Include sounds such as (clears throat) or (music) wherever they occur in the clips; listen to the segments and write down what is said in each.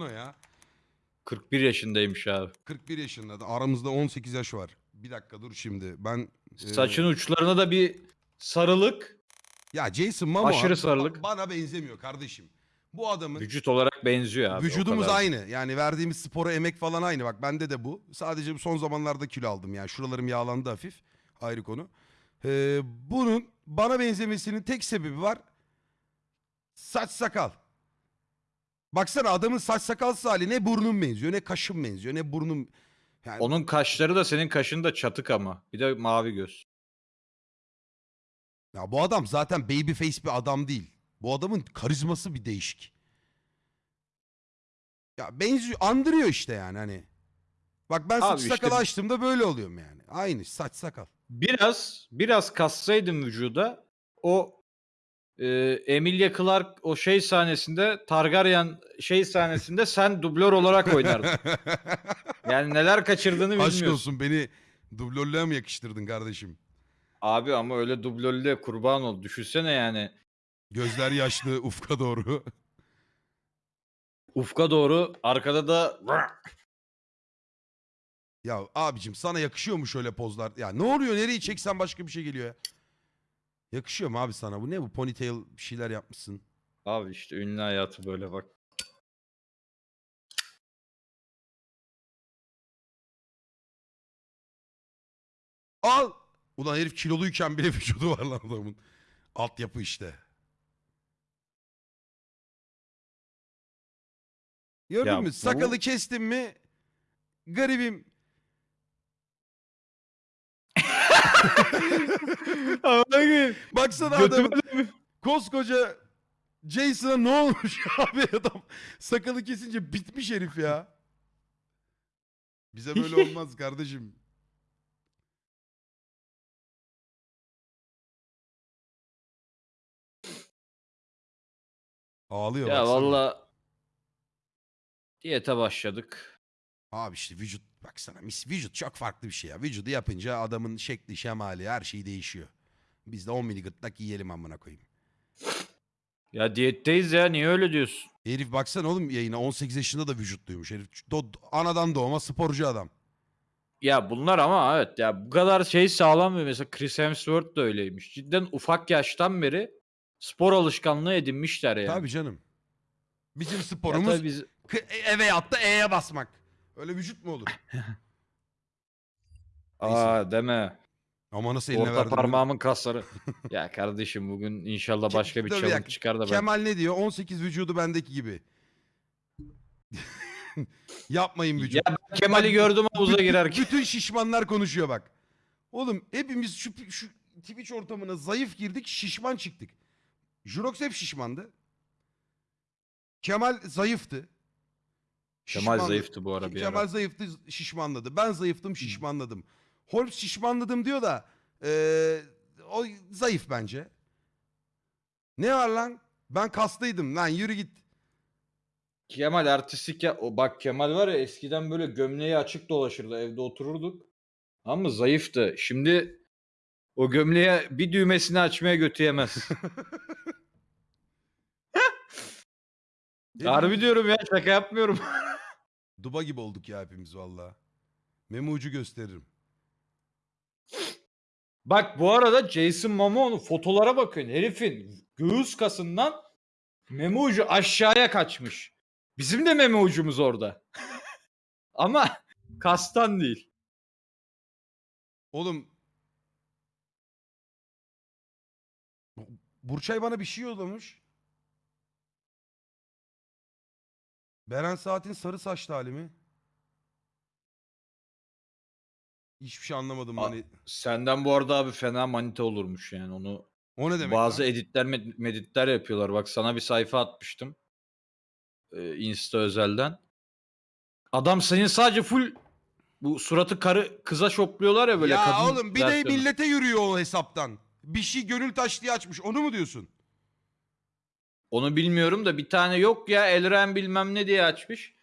o ya. 41 yaşındaymış abi. 41 yaşında da aramızda 18 yaş var. Bir dakika dur şimdi. Ben e, Saçın uçlarına da bir sarılık. ya Jason Momoa Aşırı ba- sarılık. bana benzemiyor kardeşim. Bu adamın Vücut olarak benziyor abi. o vücudumuz kadar. aynı. Yani verdiğimiz spora emek falan aynı. Bak bende de bu. Sadece bu son zamanlarda kilo aldım yani. Şuralarım yağlandı hafif. Ayrı konu. Ee, bunun bana benzemesinin tek sebebi var. Saç sakal. Baksana adamın saç sakalsız hali ne burnum benziyor ne kaşım benziyor ne burnum. Yani Onun kaşları da senin kaşın da çatık ama. Bir de mavi göz. Ya bu adam zaten baby face bir adam değil. Bu adamın karizması bir değişik. Ya benziyor, andırıyor işte yani hani. Bak ben saç Abi işte- sakalı açtığımda böyle oluyorum yani. Aynı saç sakal. Biraz biraz kassaydın vücuda o e, Emilia Clarke o şey sahnesinde Targaryen şey sahnesinde sen dublör olarak oynardın. (laughs) Yani neler kaçırdığını Aşk bilmiyorsun. olsun beni dublörlüğe mi yakıştırdın kardeşim? Abi ama öyle dublörlüğe kurban ol. Düşünsene yani. Gözler yaşlı (laughs) ufka doğru. Ufka doğru arkada da ya abicim sana yakışıyor mu şöyle pozlar? Ya ne oluyor nereyi çeksen başka bir şey geliyor ya. Yakışıyor mu abi sana bu ne bu ponytail bir şeyler yapmışsın. Abi işte ünlü hayatı böyle bak. Al. Ulan herif kiloluyken bile (laughs) vücudu var lan adamın. Altyapı işte. Gördün Ya mü? bu- Sakalı kestim mi? Garibim. Baksana adam. Koskoca Jason'a ne olmuş (laughs) abi adam sakalı kesince bitmiş herif ya. Bize böyle (laughs) olmaz kardeşim. Ağlıyor Ya baksana. valla diyete başladık. Abi işte vücut baksana mis vücut çok farklı bir şey ya. Vücudu yapınca adamın şekli, şemali her şey değişiyor. Biz de 10 mili gırtlak yiyelim amına koyayım. Ya diyetteyiz ya niye öyle diyorsun? Herif baksana oğlum yayına 18 yaşında da vücutluymuş. Herif do- anadan doğma sporcu adam. Ya bunlar ama evet ya bu kadar şey sağlam ve mesela Chris Hemsworth da öyleymiş. Cidden ufak yaştan beri spor alışkanlığı edinmişler yani. Tabii canım. Bizim sporumuz biz K- eve yattı E'ye basmak. Öyle vücut mu olur? (laughs) Aa deme. Ama nasıl eline Orta verdim. parmağımın kasları. (laughs) ya kardeşim bugün inşallah başka bir dur challenge dakika. çıkar da ben. Kemal ne diyor? 18 vücudu bendeki gibi. (laughs) Yapmayın vücut. Ya ben Kemal'i gördüm havuza Bütün- girerken. Bütün şişmanlar konuşuyor bak. Oğlum hepimiz şu, şu Twitch ortamına zayıf girdik şişman çıktık. Jurox hep şişmandı. Kemal zayıftı. Kemal zayıftı bu ara bir Kemal ara. zayıftı şişmanladı. Ben zayıftım şişmanladım. Holmes şişmanladım diyor da eee, o zayıf bence. Ne var lan? Ben kaslıydım lan yürü git. Kemal artistik ya. O bak Kemal var ya eskiden böyle gömleği açık dolaşırdı evde otururduk. Ama zayıftı. Şimdi o gömleğe bir düğmesini açmaya götü (laughs) Harbi diyorum ya şaka yapmıyorum. (laughs) Duba gibi olduk ya hepimiz valla. Memo ucu gösteririm. Bak bu arada Jason Momoa'nın fotolara bakın. Herifin göğüs kasından meme ucu aşağıya kaçmış. Bizim de meme ucumuz orada. (laughs) Ama kastan değil. Oğlum. Burçay bana bir şey yollamış. Beren Saat'in sarı saçlı hali mi? Hiçbir şey anlamadım A- hani. Senden bu arada abi fena manita olurmuş yani onu. O ne demek Bazı lan? editler med- meditler yapıyorlar. Bak sana bir sayfa atmıştım. Ee, Insta özelden. Adam senin sadece full bu suratı karı kıza şopluyorlar ya böyle ya kadın oğlum bir de versiyonu. millete yürüyor o hesaptan. Bir şey gönül taş diye açmış. Onu mu diyorsun? Onu bilmiyorum da bir tane yok ya Elren bilmem ne diye açmış.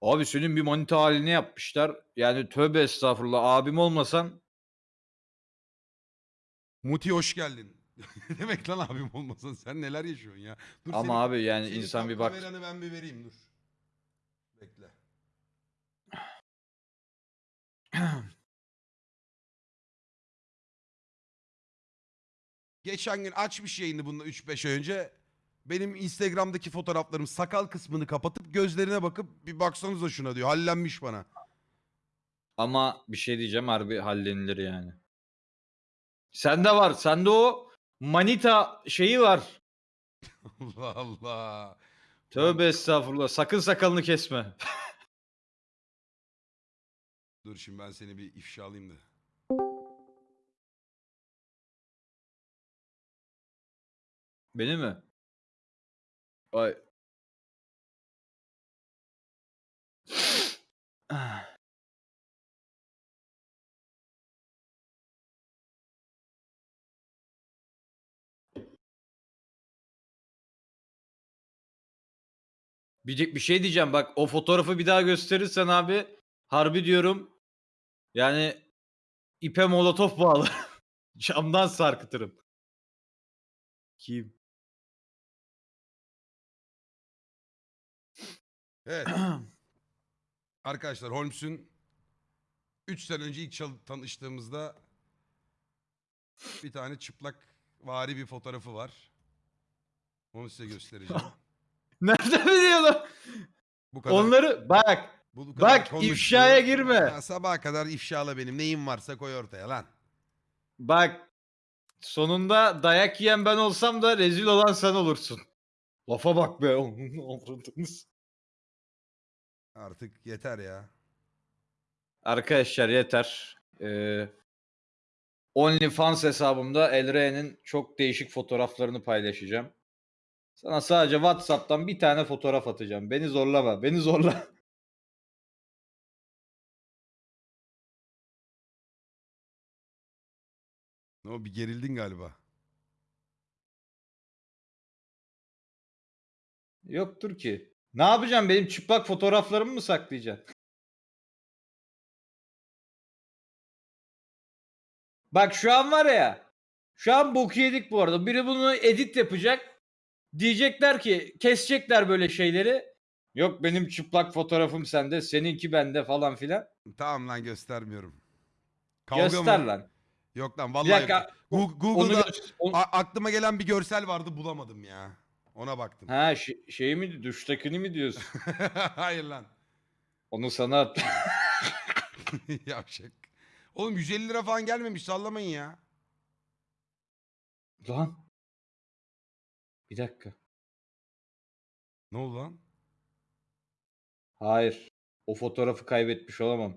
Abi senin bir manita halini yapmışlar. Yani tövbe estağfurullah abim olmasan. Muti hoş geldin. ne (laughs) demek lan abim olmasan sen neler yaşıyorsun ya. Dur Ama senin, abi yani senin insan bir bak. Kameranı ben bir vereyim dur. Bekle. (clears throat) Geçen gün açmış yayını bununla 3-5 önce. Benim Instagram'daki fotoğraflarım sakal kısmını kapatıp gözlerine bakıp bir baksanıza şuna diyor. Hallenmiş bana. Ama bir şey diyeceğim harbi hallenilir yani. Sende var. Sende o manita şeyi var. (laughs) Allah Allah. Tövbe estağfurullah. Sakın sakalını kesme. (laughs) Dur şimdi ben seni bir ifşa alayım da. Beni mi? Ay. Bir, bir şey diyeceğim bak o fotoğrafı bir daha gösterirsen abi harbi diyorum yani ipe molotof bağlı. (laughs) Camdan sarkıtırım. Kim? Evet. (clears throat) Arkadaşlar Holmes'un 3 sene önce ilk çal- tanıştığımızda bir tane çıplak vari bir fotoğrafı var. Onu size göstereceğim. (laughs) Nereden biliyorsun? Bu kadar. Onları bak bu kadar bak, konuştu. ifşaya girme. Ya, sabaha kadar ifşala benim. Neyim varsa koy ortaya lan. bak sonunda dayak yiyen ben olsam da rezil olan sen olursun. Lafa bak be. (laughs) avradınız. Artık yeter ya. Arkadaşlar yeter. Ee, OnlyFans hesabımda Elre'nin çok değişik fotoğraflarını paylaşacağım. Sana sadece WhatsApp'tan bir tane fotoğraf atacağım. Beni zorlama. Beni zorla. (laughs) Ne o bir gerildin galiba. Yoktur ki. Ne yapacağım? Benim çıplak fotoğraflarımı mı saklayacaksın? Bak şu an var ya. Şu an boku yedik bu arada. Biri bunu edit yapacak. Diyecekler ki kesecekler böyle şeyleri. Yok benim çıplak fotoğrafım sende, seninki bende falan filan. Tamam lan göstermiyorum. Kavga Göster mı? lan. Yok lan Bir vallahi. dakika. Onu Google'da onu- a- aklıma gelen bir görsel vardı bulamadım ya. Ona baktım. Ha şi- şey mi duştakini mi diyorsun? (laughs) Hayır lan. Onu sana at. (laughs) Yavşak. Oğlum 150 lira falan gelmemiş sallamayın ya. lan. Bir dakika. Ne oldu lan? Hayır. O fotoğrafı kaybetmiş olamam.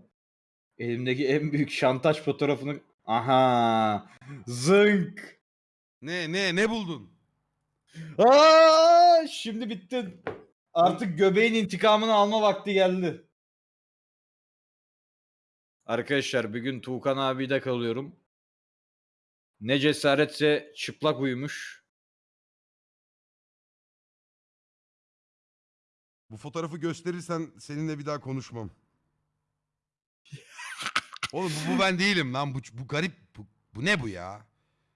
Elimdeki en büyük şantaj fotoğrafını... Aha! Zınk! Ne ne ne buldun? Aa, şimdi bittin. Artık göbeğin intikamını alma vakti geldi. Arkadaşlar bir gün Tuğkan abiyle kalıyorum. Ne cesaretse çıplak uyumuş. Bu fotoğrafı gösterirsen seninle bir daha konuşmam. Oğlum bu, bu ben değilim lan. Bu, bu garip. Bu, bu ne bu ya?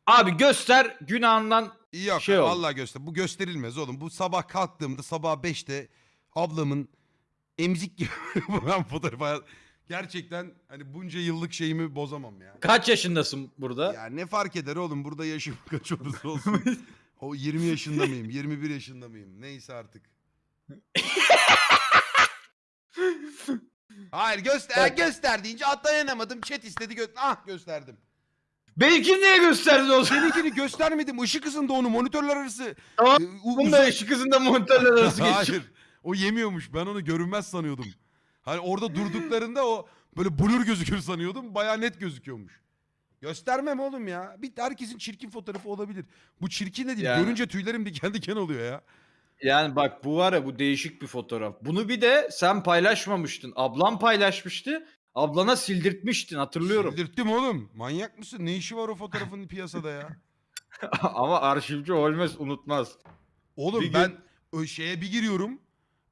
Abi göster günahından Yok Şey oldu. vallahi göster. Bu gösterilmez oğlum. Bu sabah kalktığımda sabah 5'te ablamın emzik gibi (laughs) bu ben fotoğrafı gerçekten hani bunca yıllık şeyimi bozamam ya. kaç yaşındasın burada? Ya ne fark eder oğlum burada yaşım (laughs) kaç olursa olsun. o 20 yaşında mıyım 21 yaşında mıyım neyse artık. (laughs) Hayır göster Bak. göster deyince dayanamadım chat istedi gö ah gösterdim. Benimkini niye gösterdin o zaman? Seninkini göstermedim ışık hızında onu monitörler arası. Tamam, e, u- Bunu uzak- da ışık hızında monitörler arası (laughs) geçiyor. Hayır. O yemiyormuş. Ben onu görünmez sanıyordum. Hani orada durduklarında o böyle blur gözükür sanıyordum. Baya net gözüküyormuş. Göstermem oğlum ya. Bir herkesin çirkin fotoğrafı olabilir. Bu çirkin de değil. Yani- Görünce tüylerim diken diken oluyor ya. Yani bak bu var ya bu değişik bir fotoğraf. Bunu bir de sen paylaşmamıştın. Ablam paylaşmıştı. Ablana sildirtmiştin hatırlıyorum. Sildirttim oğlum. Manyak mısın? Ne işi var o fotoğrafın (laughs) piyasada ya? (laughs) Ama arşivci Holmes unutmaz. Oğlum Bir gün- ben o şeye bir giriyorum.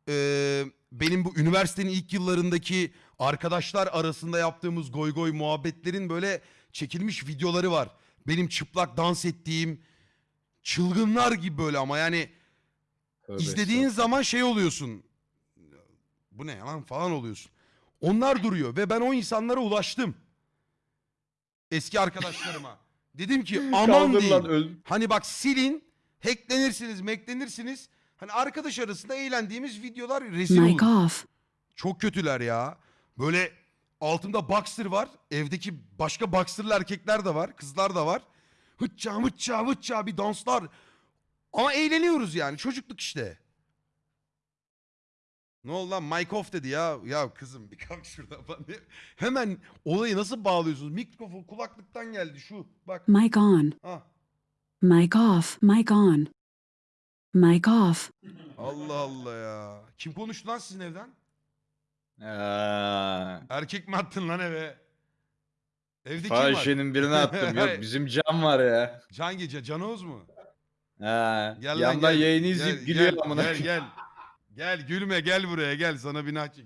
Ee, benim bu üniversitenin ilk yıllarındaki arkadaşlar arasında yaptığımız goy goy muhabbetlerin böyle çekilmiş videoları var. Benim çıplak dans ettiğim çılgınlar gibi böyle ama yani Tövbe izlediğin zaman şey oluyorsun. Bu ne lan falan oluyorsun. Onlar duruyor ve ben o insanlara ulaştım. Eski arkadaşlarıma. Dedim ki (laughs) aman Kaldır deyin. lan öl. Hani bak silin, hacklenirsiniz, meklenirsiniz. Hani arkadaş arasında eğlendiğimiz videolar rezil Mic olur. off. Çok kötüler ya. Böyle altımda boxer var. Evdeki başka boxerlı erkekler de var. Kızlar da var. Hıçça hıçça hıçça bir danslar. Ama eğleniyoruz yani. Çocukluk işte. Ne oldu lan? Mic off dedi ya. Ya kızım bir kalk şuradan falan. Hemen olayı nasıl bağlıyorsunuz? Mikrofon kulaklıktan geldi şu. Bak. Mic on. Ah. Mic off. Mic on. Mic off. Allah Allah ya. Kim konuştu lan sizin evden? Ha. Erkek mi attın lan eve? Evde kim var? Fahişenin birine (laughs) attım. Yok bizim Can var ya. Can Gece, Can Oğuz mu? Ha. Gel lan Yandan gel. yayını izleyip gel, gülüyor gel, amına. Gel gel. Gel gülme gel buraya gel sana bir nah çek.